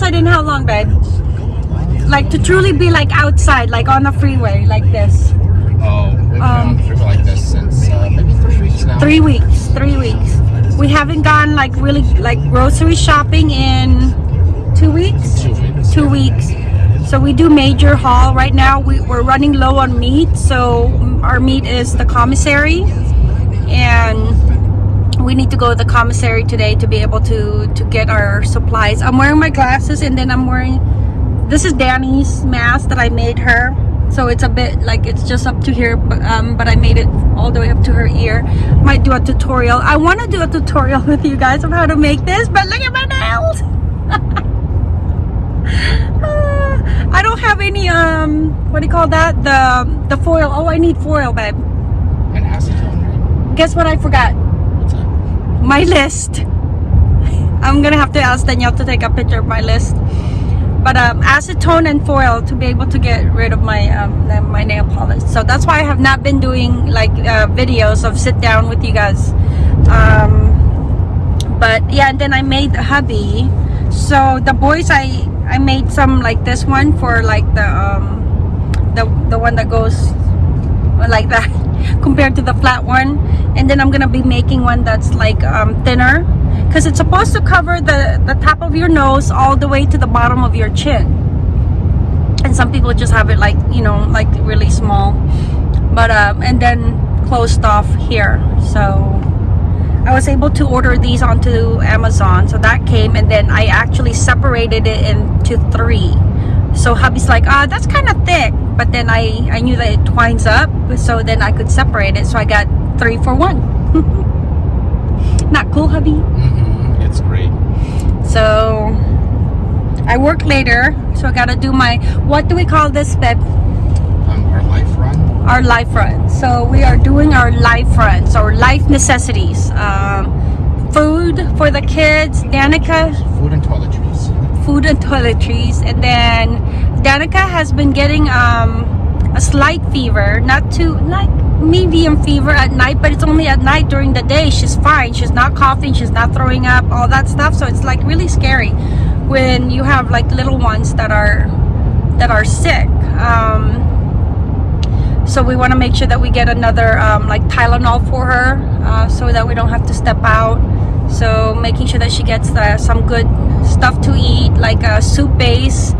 outside in how long, babe? Like to truly be like outside, like on the freeway, like this. Oh, we've been Um, on the freeway like this since uh, maybe three weeks now. Three weeks. Three weeks. We haven't gone like really like grocery shopping in two weeks. Two weeks. Two weeks. So we do major haul right now. We, we're running low on meat, so our meat is the commissary, we need to go to the commissary today to be able to to get our supplies. I'm wearing my glasses, and then I'm wearing this is Danny's mask that I made her. So it's a bit like it's just up to here, but um, but I made it all the way up to her ear. Might do a tutorial. I want to do a tutorial with you guys of how to make this, but look at my nails. I don't have any um what do you call that the the foil oh I need foil babe And acetone, guess what I forgot? My list. I'm gonna have to ask Danielle to take a picture of my list. But um, acetone and foil to be able to get rid of my um, my nail polish. So that's why I have not been doing like uh, videos of sit down with you guys. Um, but yeah and then I made hubby. So the boys I I made some like this one for like the um the the one that goes like that compared to the flat one. And then I'm gonna be making one that's like um, thinner. Because it's supposed to cover the the top of your nose all the way to the bottom of your chin. And some people just have it like you know like really small. But um and then closed off here. So I was able to order these onto Amazon. So that came and then I actually separated it into three so hubby's like ah that's kind of thick but then I I knew that it twines up so then I could separate it so I got three for one not cool hubby Mm-hmm. It's great. so I work later so I gotta do my what do we call this babe Um, our life run. our life run. So we are doing our life runs or life necessities. Um, food for the kids, Danica, Food and toiletries. food and toiletries, and then Danica has been getting um, a slight fever, not too like medium fever at night, but it's only at night. During the day, she's fine. She's not coughing. She's not throwing up. All that stuff. So it's like really scary when you have like little ones that are that are sick. Um, so we want to make sure that we get another um, like Tylenol for her uh, so that we don't have to step out so making sure that she gets the, some good stuff to eat like a soup base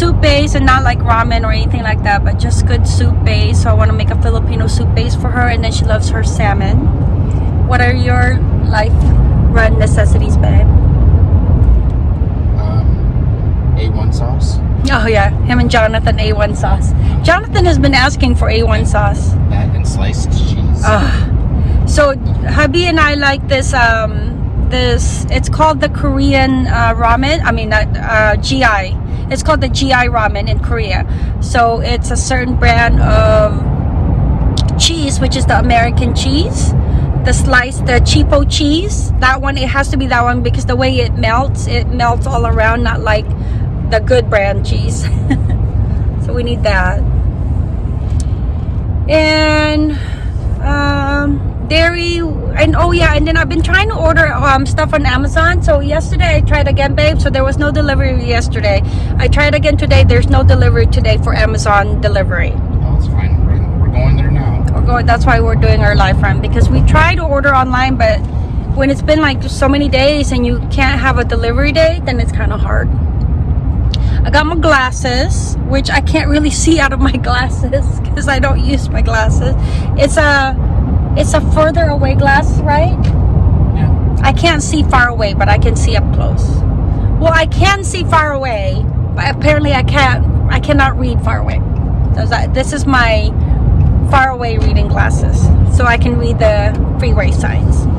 soup base and not like ramen or anything like that but just good soup base. So I want to make a Filipino soup base for her and then she loves her salmon. What are your life run necessities babe? Um, A1 sauce. oh yeah. Him and Jonathan A1 sauce. Jonathan has been asking for A1 sauce. That and sliced cheese. Ah. so hubby and I like this um this it's called the Korean uh, ramen I mean uh, uh, GI it's called the GI ramen in Korea. So it's a certain brand of cheese which is the American cheese. The slice the cheapo cheese. That one it has to be that one because the way it melts it melts all around not like the good brand cheese. So we need that. And um dairy and oh yeah and then i've been trying to order um stuff on amazon so yesterday i tried again babe so there was no delivery yesterday i tried again today there's no delivery today for amazon delivery Oh, it's fine. We're, we're going there now. we're going that's why we're doing our live run because we try to order online but when it's been like so many days and you can't have a delivery day then it's kind of hard I got my glasses, which I can't really see out of my glasses because I don't use my glasses. It's a, it's a further away glass, right? Yeah. I can't see far away, but I can see up close. Well, I can see far away, but apparently I can't. I cannot read far away. So that this is my far away reading glasses, so I can read the freeway signs.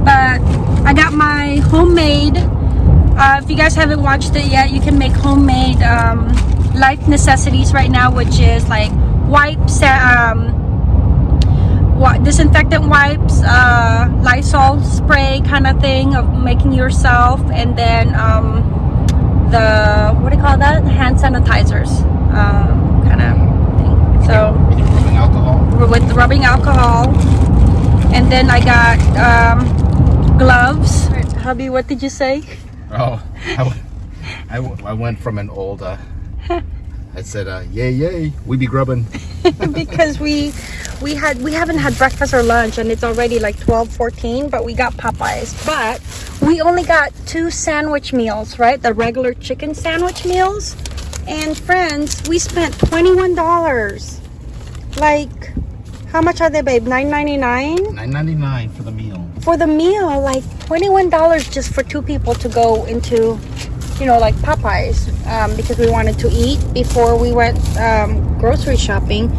But I got my homemade. Uh, if you guys haven't watched it yet, you can make homemade um, life necessities right now, which is like wipes, um, disinfectant wipes, uh, Lysol spray kind of thing of making yourself, and then um, the what do you call that? Hand sanitizers, um, kind of thing. So With rubbing alcohol. with rubbing alcohol, and then I got um, gloves. Hubby, what did you say? Oh, I, w- I, w- I went from an old. Uh, I said, uh, "Yay, yay, we be grubbing." because we we had we haven't had breakfast or lunch and it's already like 12 14 but we got popeyes. But we only got two sandwich meals right? The regular chicken sandwich meals. And friends we spent 21 dollars. Like how much are they babe? 9.99 Nine ninety nine for the meal. for the meal like 21 dollars just for two people to go into you know like popeyes um, because we wanted to eat before we went um, grocery shopping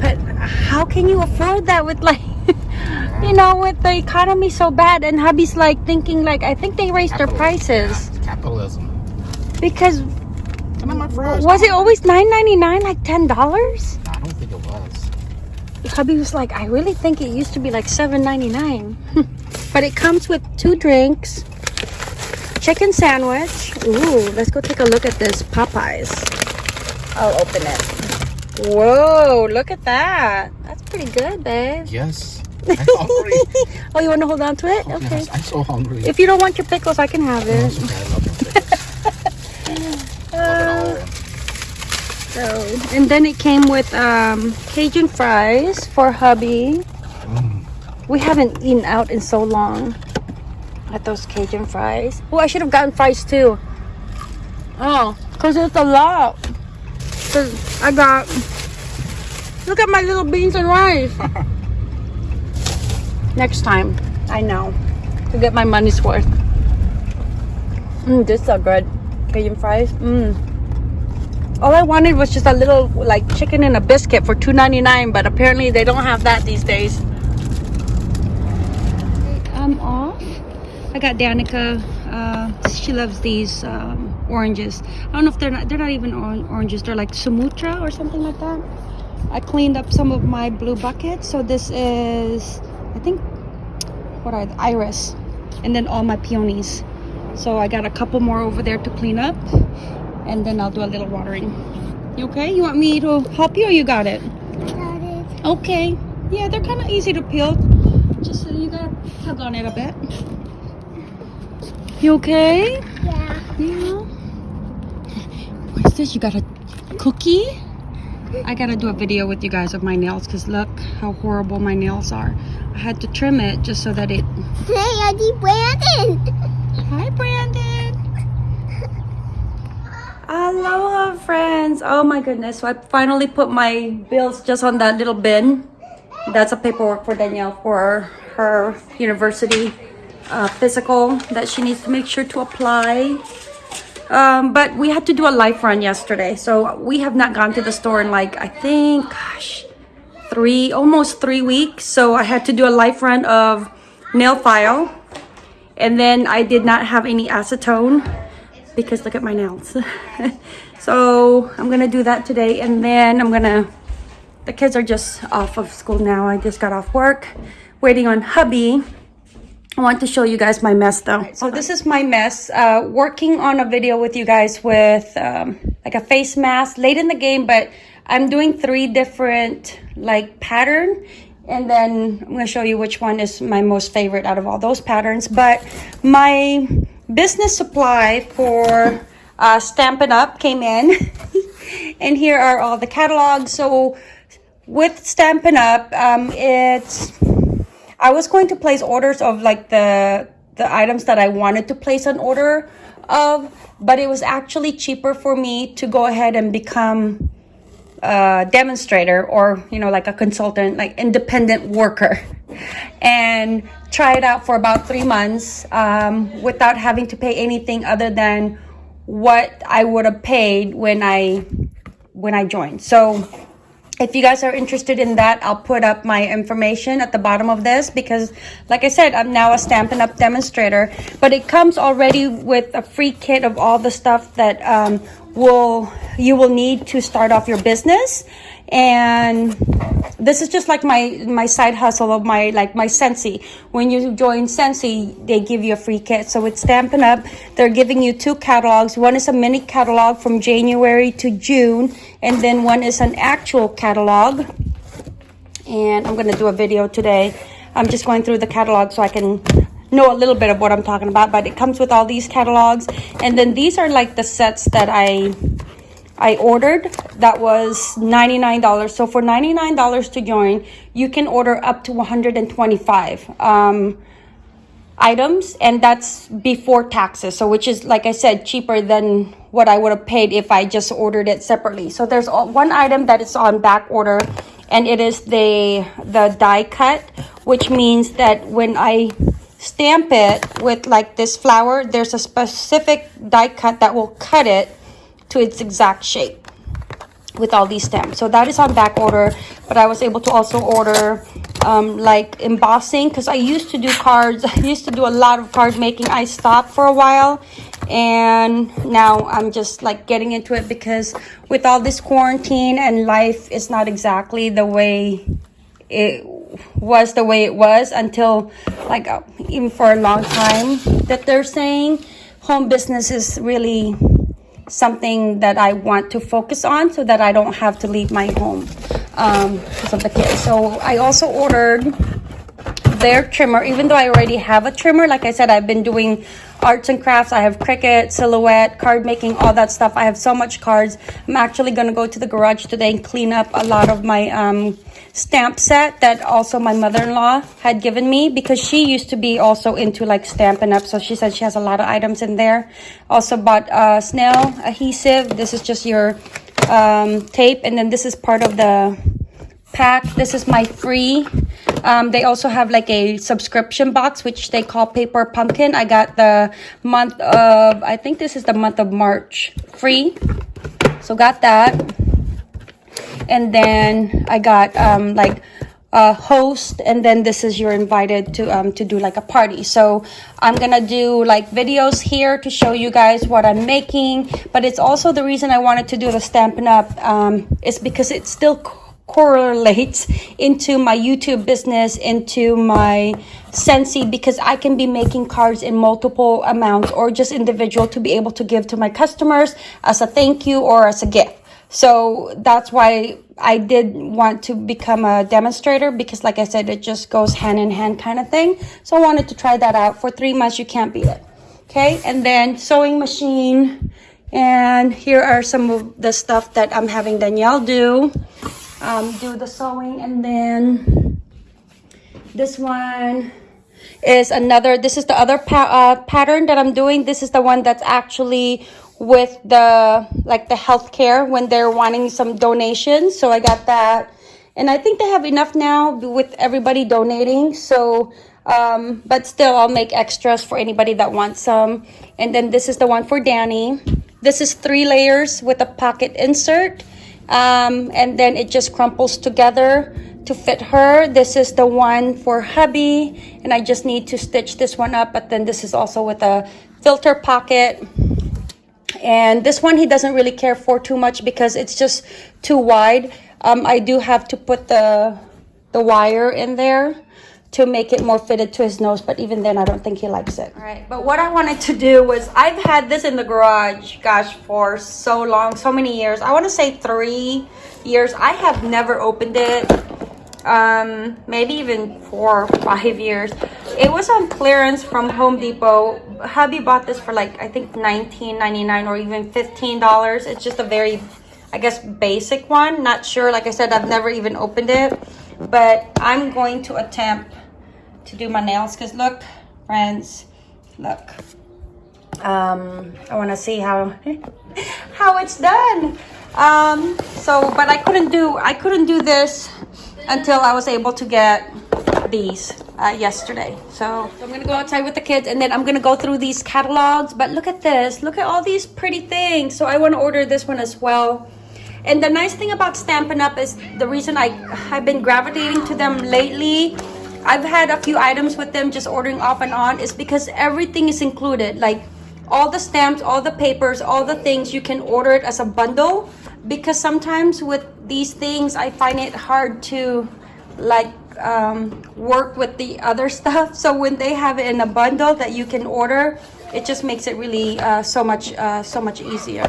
but how can you afford that with like you know with the economy so bad and hubby's like thinking like i think they raised their prices Yeah, capitalism. because Come on, my friends. was it always 9.99 like 10 dollars I don't think it was. hubby was like i really think it used to be like 7.99 but it comes with two drinks chicken sandwich ooh let's go take a look at this popeyes i'll open it whoa look at that that's pretty good babe Yes. I'm hungry. oh you want to hold on to it Oh, okay yes, I'm so hungry. if you don't want your pickles i can have it it's okay, I love them. Love it all. so and then it came with um cajun fries for hubby Mm. we haven't eaten out in so long at those cajun fries oh i should have gotten fries too oh because it's a lot 'Cause i got look at my little beans and rice. Next time i know to get my money's worth. Mm, this are good cajun fries mm. all i wanted was just a little like chicken and a biscuit for 2.99 but apparently they don't have that these days. I'm off. I got danica uh, she loves these um, oranges. I don't know if they're not they're not even oranges. They're like sumatra or something like that. I cleaned up some of my blue buckets. So this is i think what are the iris. And then all my peonies. So i got a couple more over there to clean up. And then i'll do a little watering. You okay? You want me to help you or you got it? Got it. Okay. Yeah, they're kind of easy to peel. Just so you gotta tug on it a bit. You okay? Yeah. Yeah. What is this? You got a cookie? I gotta do a video with you guys of my nails because look how horrible my nails are. I had to trim it just so that it. Hey, Auntie Brandon. Hi, Brandon. Aloha, friends. Oh my goodness. So I finally put my bills just on that little bin. That's a paperwork for Danielle for her university uh, physical that she needs to make sure to apply. Um, but we had to do a life run yesterday. So we have not gone to the store in like, I think, gosh, three, almost three weeks. So I had to do a life run of nail file. And then I did not have any acetone because look at my nails. so I'm gonna do that today. And then I'm gonna, the kids are just off of school now. I just got off work, waiting on hubby. I want to show you guys my mess though. So this is my mess. Uh, working on a video with you guys with um, like a face mask late in the game, but I'm doing three different like pattern. And then I'm gonna show you which one is my most favorite out of all those patterns. But my business supply for uh, Stampin' Up came in. and here are all the catalogs. So with Stampin' Up, um, it's I was going to place orders of like the the items that I wanted to place an order of, but it was actually cheaper for me to go ahead and become a demonstrator or you know like a consultant, like independent worker, and try it out for about three months um, without having to pay anything other than what I would have paid when I when I joined. So if you guys are interested in that, I'll put up my information at the bottom of this because, like I said, I'm now a Stampin' Up demonstrator. But it comes already with a free kit of all the stuff that um, will you will need to start off your business. And this is just like my my side hustle of my like my Scentsy. When you join Scentsy, they give you a free kit. So with Stampin' Up, they're giving you two catalogs. One is a mini catalog from January to June, and then one is an actual catalog. And I'm gonna do a video today. I'm just going through the catalog so I can know a little bit of what I'm talking about, but it comes with all these catalogs. And then these are like the sets that I I ordered that was $99. So for $99 to join, you can order up to 125 um, items and that's before taxes. So which is like I said cheaper than what I would have paid if I just ordered it separately. So there's one item that is on back order and it is the the die cut which means that when I stamp it with like this flower, there's a specific die cut that will cut it to its exact shape with all these stamps. So that is on back order, but I was able to also order um, like embossing because I used to do cards. I used to do a lot of card making. I stopped for a while and now I'm just like getting into it because with all this quarantine and life is not exactly the way it was the way it was until like uh, even for a long time that they're saying home business is really something that I want to focus on so that I don't have to leave my home um, because of the kids. So I also ordered their trimmer, even though I already have a trimmer. Like I said, I've been doing arts and crafts. I have Cricut, Silhouette, card making, all that stuff. I have so much cards. I'm actually going to go to the garage today and clean up a lot of my um, stamp set that also my mother-in-law had given me because she used to be also into like stamping up. So she said she has a lot of items in there. Also bought snail adhesive. This is just your um, tape. And then this is part of the pack. This is my free. Um, they also have like a subscription box, which they call Paper Pumpkin. I got the month of, I think this is the month of March free. So got that. And then I got um, like a host and then this is you're invited to um, to do like a party. So I'm gonna do like videos here to show you guys what I'm making. But it's also the reason I wanted to do the Stampin' Up! Um, is because it's still correlates into my YouTube business, into my Scentsy, because I can be making cards in multiple amounts or just individual to be able to give to my customers as a thank you or as a gift. So that's why I did want to become a demonstrator because, like I said, it just goes hand in hand kind of thing. So I wanted to try that out for three months. You can't beat it. Okay, and then sewing machine. And here are some of the stuff that I'm having Danielle do. Um, do the sewing, and then this one is another. This is the other pa- uh, pattern that I'm doing. This is the one that's actually with the like the healthcare when they're wanting some donations. So I got that, and I think they have enough now with everybody donating. So, um, but still, I'll make extras for anybody that wants some. And then this is the one for Danny. This is three layers with a pocket insert, um, and then it just crumples together to fit her. This is the one for hubby, and I just need to stitch this one up. But then this is also with a filter pocket and this one he doesn't really care for too much because it's just too wide um, i do have to put the the wire in there to make it more fitted to his nose but even then i don't think he likes it. All right but what i wanted to do was i've had this in the garage gosh for so long so many years. I want to say three years. I have never opened it um maybe even four or five years. It was on clearance from home depot. Hubby bought this for like i think 19.99 or even 15 dollars. It's just a very i guess basic one. Not sure like i said i've never even opened it but i'm going to attempt to do my nails because look friends look. Um i want to see how how it's done. Um so but i couldn't do i couldn't do this until i was able to get these uh, yesterday. So i'm gonna go outside with the kids and then i'm gonna go through these catalogs. But look at this. Look at all these pretty things. So i want to order this one as well and the nice thing about Stampin' Up! is the reason I, I've been gravitating to them lately. I've had a few items with them just ordering off and on is because everything is included. Like all the stamps, all the papers, all the things, you can order it as a bundle. Because sometimes with these things, I find it hard to like um, work with the other stuff. So when they have it in a bundle that you can order, it just makes it really uh, so much uh, so much easier.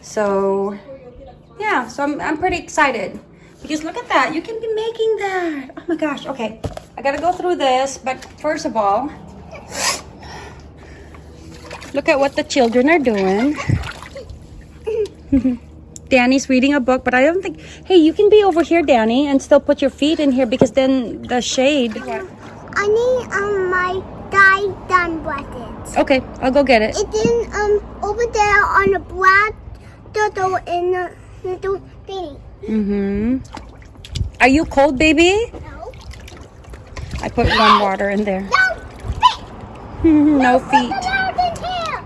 So yeah, so I'm, I'm pretty excited because look at that. You can be making that. Oh my gosh. Okay, I gotta go through this, but first of all, Look at what the children are doing. Danny's reading a book, but I don't think. Hey, you can be over here, Danny, and still put your feet in here because then the shade. I need um my die done. Okay, I'll go get it. It's in um over there on the black turtle in the Mm-hmm. Are you cold, baby? No. I put warm water in there. No. no feet. out in here.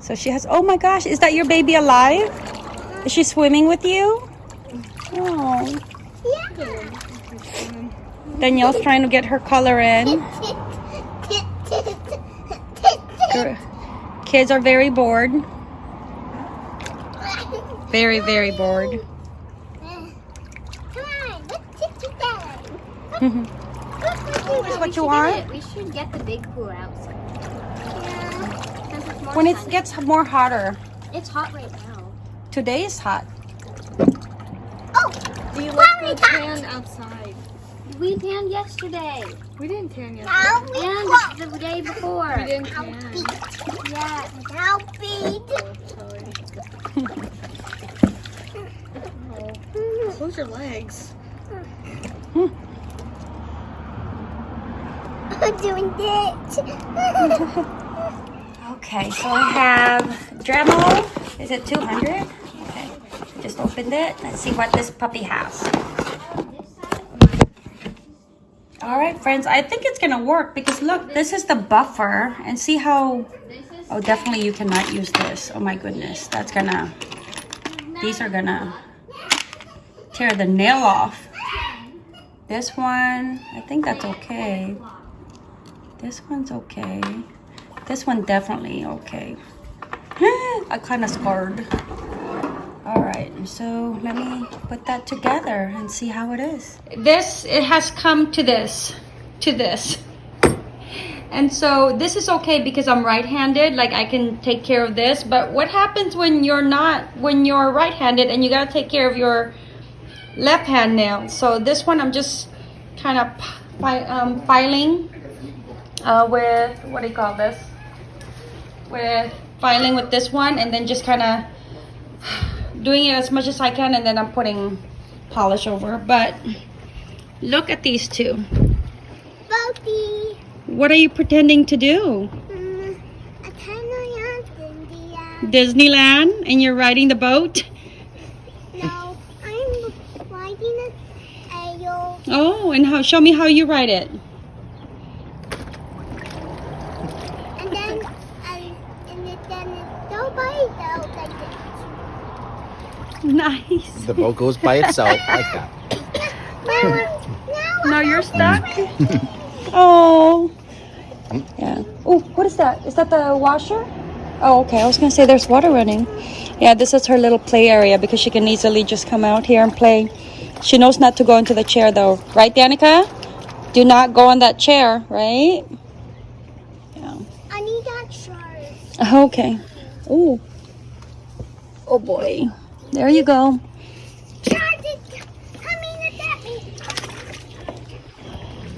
So she has. Oh my gosh, is that your baby alive? Is she swimming with you? Oh. Yeah. Danielle's trying to get her color in. Kids are very bored. Very, very bored. Come on, let's sit down. Is what you want? We should get the big pool outside. Since it's When it sun. gets more hotter. it's hot right now. Today is hot. Oh, We look looked good good tan outside. We tanned yesterday. We didn't tan yesterday. now we And the day before. We didn't tan. beat. Yeah. Now beat. Close your legs. Hmm. I'm doing this. Okay, so I have Dremel. Is it 200? Okay, just opened it. Let's see what this puppy has. All right, friends, I think it's gonna work because look, this is the buffer and see how, oh, definitely you cannot use this. Oh my goodness, that's gonna, these are gonna tear the nail off. This one, I think that's okay. This one's okay. This one definitely okay. I kind of scarred. All right, so let me put that together and see how it is. This, it has come to this, to this. And so this is okay because I'm right-handed, like I can take care of this. But what happens when you're not, when you're right-handed and you gotta take care of your left hand nail? So this one I'm just kind of um, filing uh, with, what do you call this? With filing with this one and then just kind of doing it as much as I can and then I'm putting polish over. But look at these two. Boaty. What are you pretending to do? Mm, I kind of India. Disneyland and you're riding the boat? No, I'm riding a ayo. Oh, and how show me how you ride it. And then I and it, then it nobody else like this. Nice. The boat goes by itself like that. Now, now Now you're stuck? oh. Yeah. Oh, what is that? Is that the washer? Oh, okay. I was going to say there's water running. Yeah, this is her little play area because she can easily just come out here and play. She knows not to go into the chair though. Right, Danica? Do not go on that chair, right? Yeah. I need that shirt. Okay. Oh. Oh boy. There you go.